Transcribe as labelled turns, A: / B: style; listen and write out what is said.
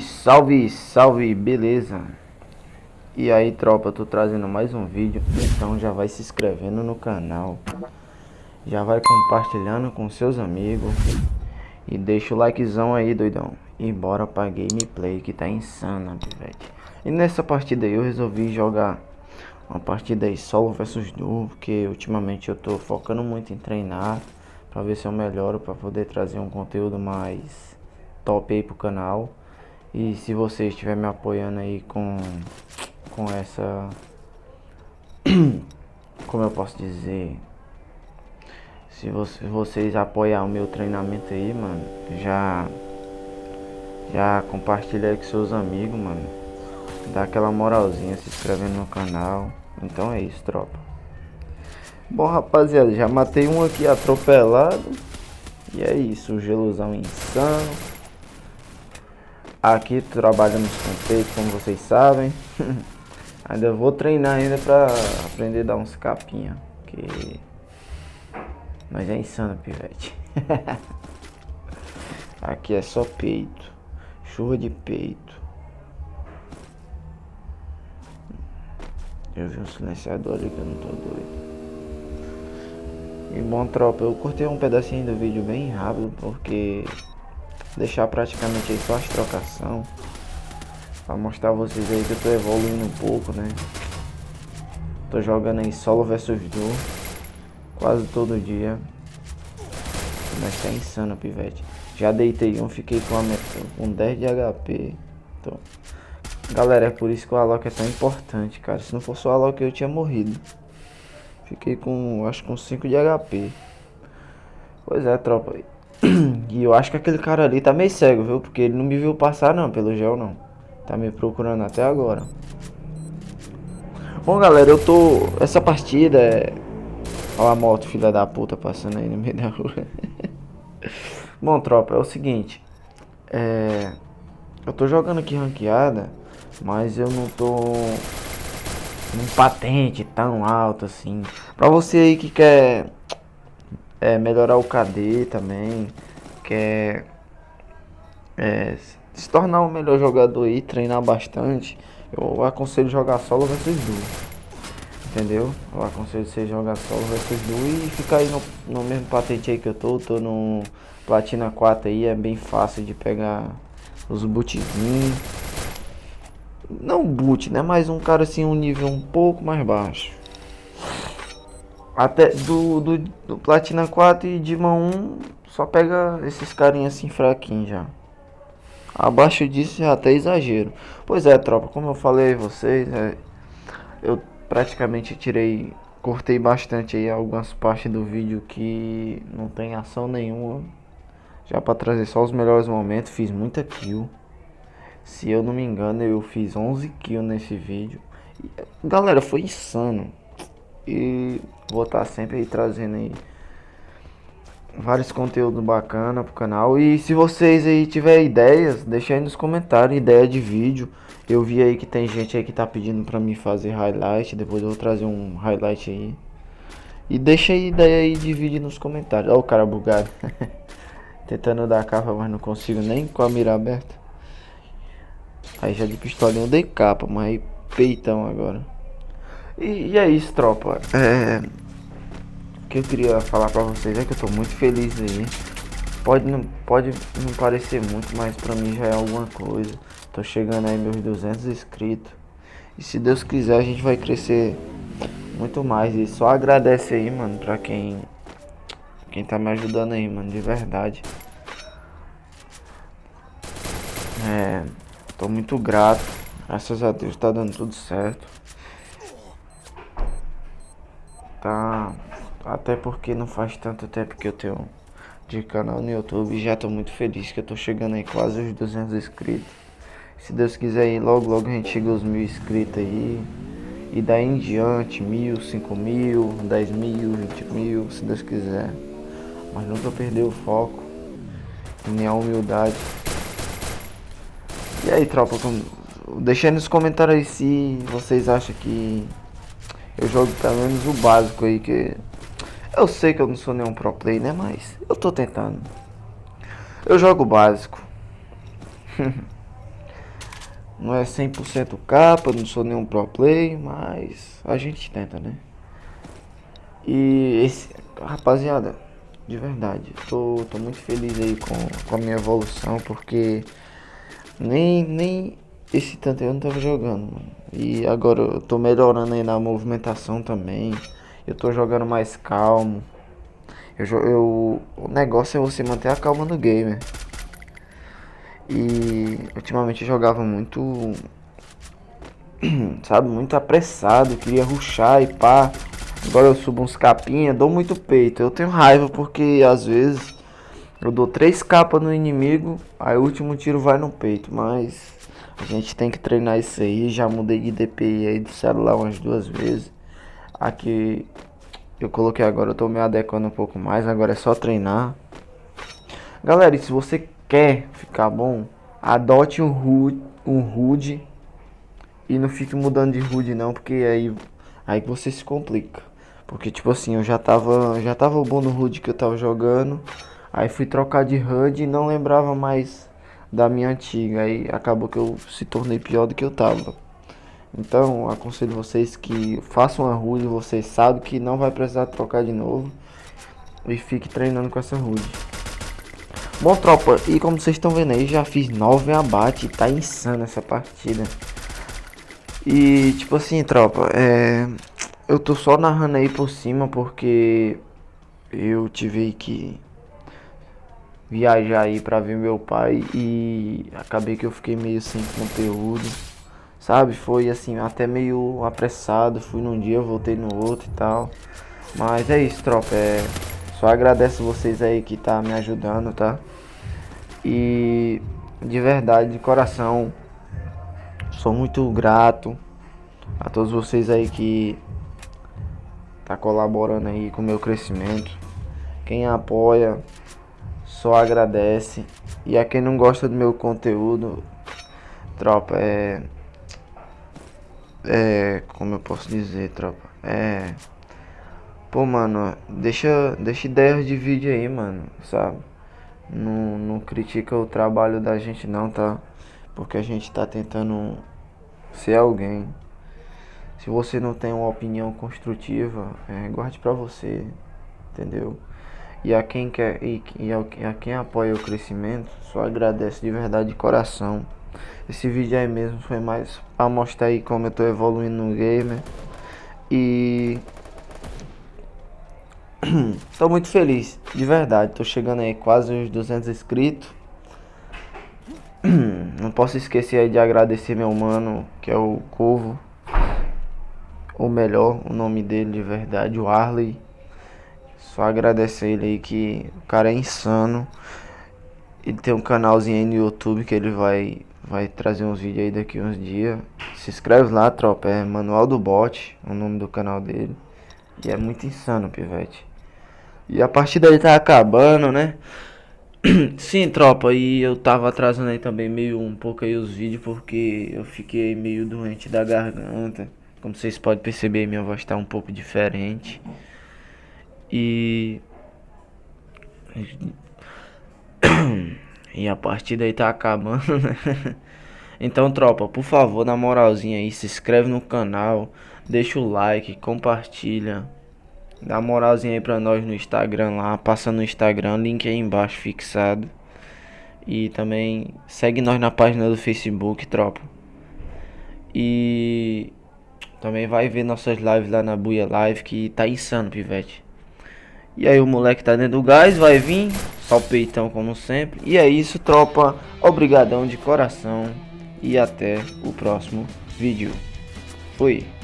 A: Salve, salve, beleza? E aí tropa, tô trazendo mais um vídeo, então já vai se inscrevendo no canal Já vai compartilhando com seus amigos E deixa o likezão aí doidão E bora pra gameplay que tá insana, pivete E nessa partida aí eu resolvi jogar uma partida aí solo versus duo Porque ultimamente eu tô focando muito em treinar Pra ver se eu melhoro, pra poder trazer um conteúdo mais top aí pro canal. E se você estiver me apoiando aí com, com essa... Como eu posso dizer... Se você, vocês apoiar o meu treinamento aí, mano, já... Já compartilha aí com seus amigos, mano. Dá aquela moralzinha, se inscrevendo no canal. Então é isso, tropa. Bom, rapaziada, já matei um aqui atropelado. E é isso, o geluzão insano. Aqui trabalhamos com peito, como vocês sabem. ainda vou treinar ainda pra aprender a dar uns capinha. Que... Mas é insano, pivete. Aqui é só peito. Chuva de peito. Eu vi um silenciador ali que eu não tô doido. E bom tropa, eu cortei um pedacinho do vídeo bem rápido porque deixar praticamente aí só as trocação Pra mostrar vocês aí que eu tô evoluindo um pouco, né? Tô jogando aí solo versus duo Quase todo dia. Mas tá insano, pivete. Já deitei um, fiquei com, a, com 10 de HP então, Galera, é por isso que o Alok é tão importante, cara. Se não fosse o Alok eu tinha morrido. Fiquei com, acho com 5 de HP Pois é, tropa E eu acho que aquele cara ali tá meio cego, viu? Porque ele não me viu passar não, pelo gel não. Tá me procurando até agora. Bom, galera, eu tô... Essa partida é... Olha a moto, filha da puta, passando aí no meio da rua. Bom, tropa, é o seguinte. É... Eu tô jogando aqui ranqueada, mas eu não tô... Um patente tão alto assim. Pra você aí que quer é, melhorar o KD também, quer é, se tornar um melhor jogador e treinar bastante, eu aconselho jogar solo versus duo. Entendeu? Eu aconselho você jogar solo versus duo e ficar aí no, no mesmo patente aí que eu tô, tô no Platina 4 aí, é bem fácil de pegar os bootzinhos. Não boot, né? Mas um cara assim, um nível um pouco mais baixo. Até do, do, do Platina 4 e Dima 1 só pega esses carinhas assim fraquinhos já. Abaixo disso já até exagero. Pois é, tropa, como eu falei vocês, é, eu praticamente tirei, cortei bastante aí algumas partes do vídeo que não tem ação nenhuma. Já para trazer só os melhores momentos, fiz muita kill. Se eu não me engano, eu fiz 11 kills nesse vídeo. Galera, foi insano. E vou estar sempre aí trazendo aí vários conteúdos bacana pro canal. E se vocês aí tiverem ideias, deixa aí nos comentários ideia de vídeo. Eu vi aí que tem gente aí que tá pedindo pra mim fazer highlight, depois eu vou trazer um highlight aí. E deixa aí ideia aí de vídeo nos comentários. Olha o cara bugado. Tentando dar capa, mas não consigo nem com a mira aberta. Aí já de pistolinha eu dei capa, mas aí peitão agora. E, e é isso, tropa. É, o que eu queria falar pra vocês é que eu tô muito feliz aí. Pode não, pode não parecer muito, mas pra mim já é alguma coisa. Tô chegando aí meus 200 inscritos. E se Deus quiser a gente vai crescer muito mais. E só agradece aí, mano, pra quem, quem tá me ajudando aí, mano, de verdade. É, tô muito grato. Graças a Deus tá dando tudo certo. Tá. Até porque não faz tanto tempo que eu tenho de canal no YouTube. Já tô muito feliz que eu tô chegando aí quase os 200 inscritos. Se Deus quiser aí, logo logo a gente chega aos mil inscritos aí. E daí em diante, mil, cinco mil, dez mil, vinte mil, se Deus quiser. Mas nunca perder o foco. Nem a humildade. E aí, tropa, deixa aí nos comentários aí se vocês acham que eu jogo pelo menos o básico aí que... Eu sei que eu não sou nenhum pro play, né? Mas eu tô tentando. Eu jogo básico. Não é 100% capa, não sou nenhum pro play, mas a gente tenta, né? E esse, rapaziada, de verdade, tô, tô muito feliz aí com, com a minha evolução, porque nem, nem esse tanto eu não tava jogando, mano. E agora eu tô melhorando aí na movimentação também. Eu tô jogando mais calmo. Eu, eu, o negócio é você manter a calma no game. E ultimamente eu jogava muito. Sabe, muito apressado. Queria ruxar e pá. Agora eu subo uns capinha, dou muito peito. Eu tenho raiva porque às vezes eu dou três capas no inimigo, aí o último tiro vai no peito. Mas a gente tem que treinar isso aí. Já mudei de DPI aí do celular umas duas vezes. Aqui eu coloquei agora, eu tô me adequando um pouco mais. Agora é só treinar. Galera, e se você quer ficar bom, adote um HUD, um HUD e não fique mudando de HUD não, porque aí aí você se complica. Porque tipo assim, eu já tava já tava bom no HUD que eu tava jogando, aí fui trocar de HUD e não lembrava mais da minha antiga, aí acabou que eu se tornei pior do que eu tava. Então, aconselho vocês que façam a HUD, vocês sabem que não vai precisar trocar de novo e fique treinando com essa HUD. Bom, tropa, e como vocês estão vendo aí, já fiz 9 abate, tá insano essa partida. E, tipo assim, tropa, é... Eu tô só narrando aí por cima porque eu tive que viajar aí pra ver meu pai e acabei que eu fiquei meio sem conteúdo, sabe? Foi assim, até meio apressado, fui num dia, voltei no outro e tal. Mas é isso, tropa, é... Só agradeço vocês aí que tá me ajudando, tá? E de verdade, de coração, sou muito grato a todos vocês aí que tá colaborando aí com o meu crescimento. Quem apoia, só agradece. E a quem não gosta do meu conteúdo, tropa, é é, como eu posso dizer, tropa? É Pô, mano, deixa, deixa ideias de vídeo aí, mano, sabe? Não, não critica o trabalho da gente não, tá? Porque a gente tá tentando ser alguém. Se você não tem uma opinião construtiva, é, guarde pra você, entendeu? E a quem quer e, e a, a quem apoia o crescimento, só agradece de verdade de coração. Esse vídeo aí mesmo foi mais pra mostrar aí como eu tô evoluindo no gamer. E Tô muito feliz, de verdade. Tô chegando aí quase uns 200 inscritos. Não posso esquecer aí de agradecer meu mano, que é o Corvo. Ou melhor, o nome dele de verdade, o Arley. Só agradecer ele aí que o cara é insano. Ele tem um canalzinho aí no YouTube que ele vai vai trazer uns vídeos aí daqui uns dias. Se inscreve lá, tropa. É Manual do Bot, o nome do canal dele. E é muito insano, pivete. E a partida aí tá acabando, né? Sim, tropa, e eu tava atrasando aí também meio um pouco aí os vídeos porque eu fiquei meio doente da garganta. Como vocês podem perceber, minha voz tá um pouco diferente. E e a partida aí tá acabando, né? Então, tropa, por favor, na moralzinha aí, se inscreve no canal, deixa o like, compartilha. Dá moralzinha aí pra nós no Instagram lá. Passa no Instagram, link aí embaixo fixado. E também segue nós na página do Facebook, tropa. E também vai ver nossas lives lá na Buia Live que tá insano, pivete. E aí o moleque tá dentro do gás, vai vir, só o peitão como sempre. E é isso, tropa. Obrigadão de coração e até o próximo vídeo. Fui.